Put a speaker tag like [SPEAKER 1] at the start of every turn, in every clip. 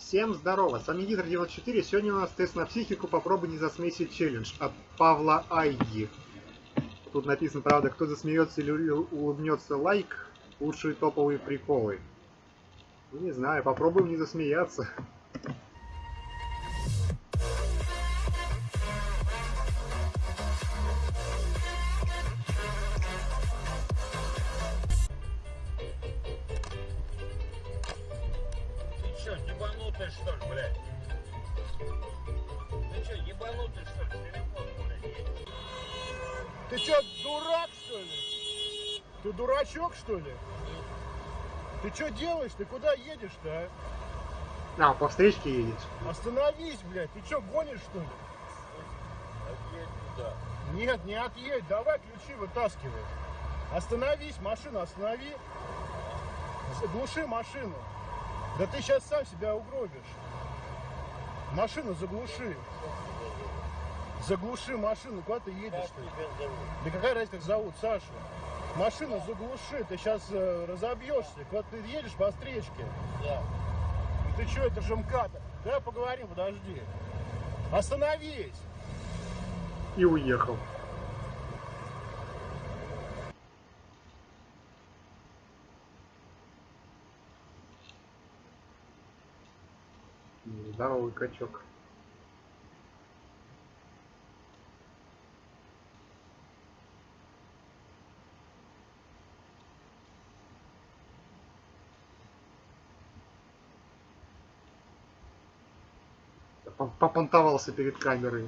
[SPEAKER 1] Всем здорово, с вами Гидр 94, сегодня у нас тест на психику, попробуй не засмейся челлендж от Павла Айги. Тут написано, правда, кто засмеется или улыбнется лайк, лучшие топовые приколы. Ну, не знаю, попробуем не засмеяться.
[SPEAKER 2] Ебанутый что ли, блядь? Ты чё, ебанутый что ли? Телефон, блядь, есть.
[SPEAKER 3] Ты что, дурак, что ли? Ты дурачок, что ли? Ты что делаешь? Ты куда едешь-то, а?
[SPEAKER 1] А, по встречке едет.
[SPEAKER 3] Остановись, блядь. Ты что, гонишь, что ли?
[SPEAKER 2] Отъедь туда.
[SPEAKER 3] Нет, не отъедь. Давай ключи вытаскивай. Остановись, машину останови. Заглуши машину. Да ты сейчас сам себя угробишь. Машину заглуши. Заглуши машину. Куда ты едешь ты? Да какая разница, как зовут, Сашу? Машину заглуши, ты сейчас разобьешься. Куда ты едешь по встречке?
[SPEAKER 2] Да.
[SPEAKER 3] Ну ты что, это же МКАД. Давай поговорим, подожди. Остановись!
[SPEAKER 1] И уехал. Здоровый качок. Пон- Попонтовался перед камерой.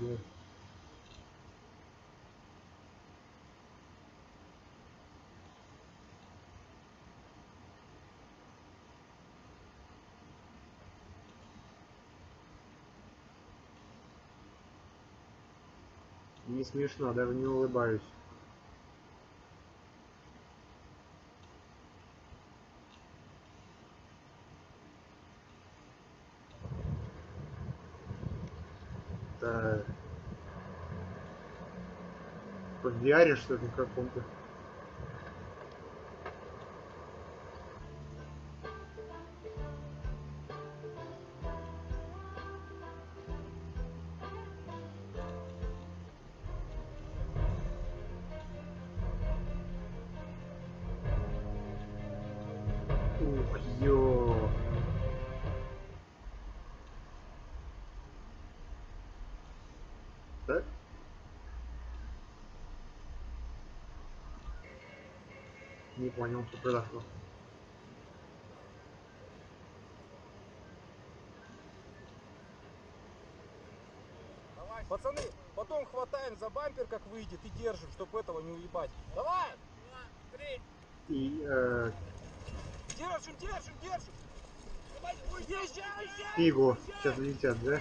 [SPEAKER 1] Не смешно, даже не улыбаюсь. Да. В VR что ли каком-то? Ё. Да? Не понял, что произошло.
[SPEAKER 4] Пацаны, потом хватаем за бампер, как выйдет, и держим, чтобы этого не уебать. Давай!
[SPEAKER 1] И э,
[SPEAKER 4] Держим, держим, держим! Езжай, езжай!
[SPEAKER 1] фигу сейчас летят, да?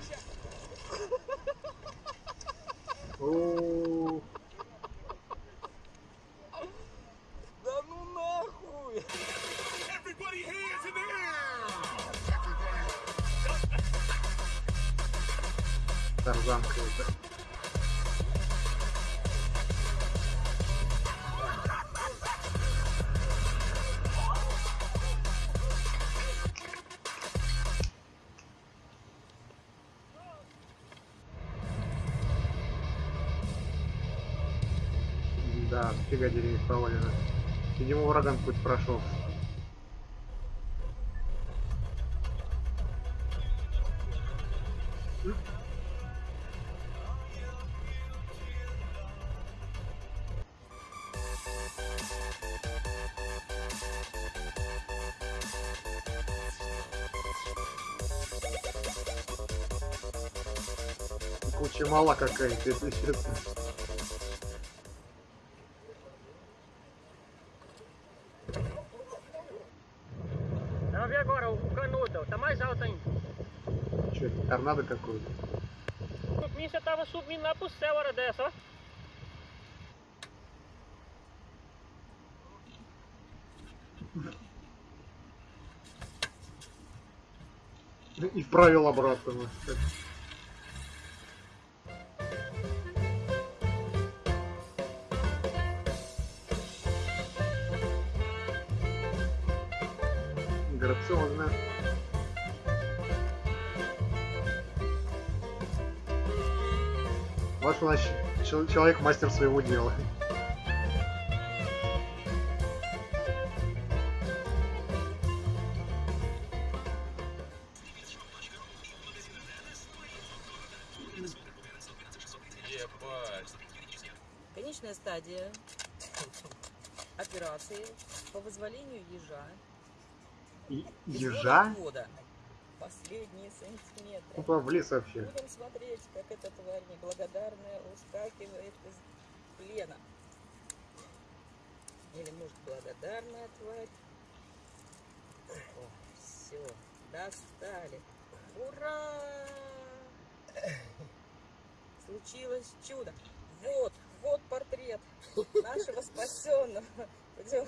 [SPEAKER 4] Да ну нахуй!
[SPEAKER 1] тарзанка это. Да, фига деревьев повалено. Видимо, ураган путь прошел. Куча мала какая-то, если честно.
[SPEAKER 5] Vi agora o canudo, tá mais alto ainda.
[SPEAKER 1] Че, торнадо какой-то?
[SPEAKER 5] Por mim você tava subindo lá pro céu hora dessa, ó.
[SPEAKER 1] И вправил обратно. миграционная. Вот у нас человек мастер своего дела.
[SPEAKER 6] Конечная стадия операции по вызволению ежа
[SPEAKER 1] Ежа?
[SPEAKER 6] Последние сантиметры.
[SPEAKER 1] Куда в лес вообще?
[SPEAKER 6] Будем смотреть, как эта тварь неблагодарная ускакивает из плена. Или, может, благодарная тварь. все, достали. Ура! Случилось чудо. Вот, вот портрет нашего спасенного. Пойдем.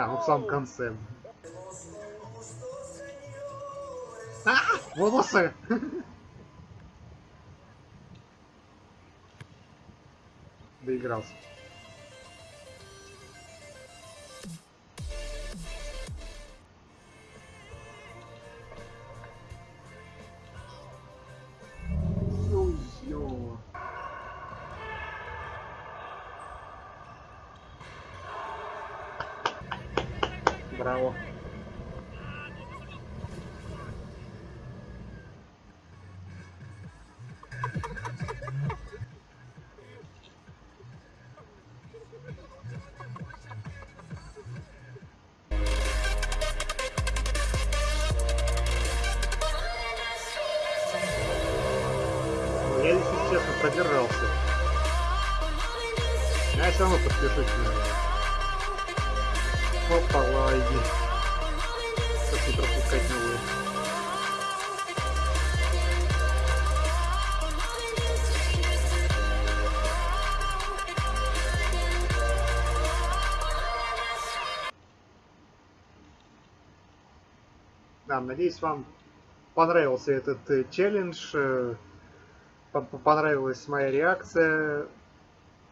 [SPEAKER 1] А, ну в самом конце. А, волосы! Доигрался. Браво. Ну, Я, если честно, продержался. Но я все равно подпишусь на Опа, лайки. Как не пропускать новые. Да, надеюсь, вам понравился этот э, челлендж, э, по- по- понравилась моя реакция.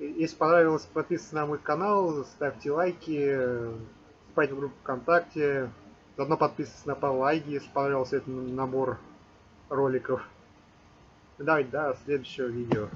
[SPEAKER 1] Если понравилось, подписывайтесь на мой канал, ставьте лайки, э, вступайте в группу ВКонтакте, заодно подписывайтесь на Айги, если понравился этот набор роликов. Давайте до следующего видео.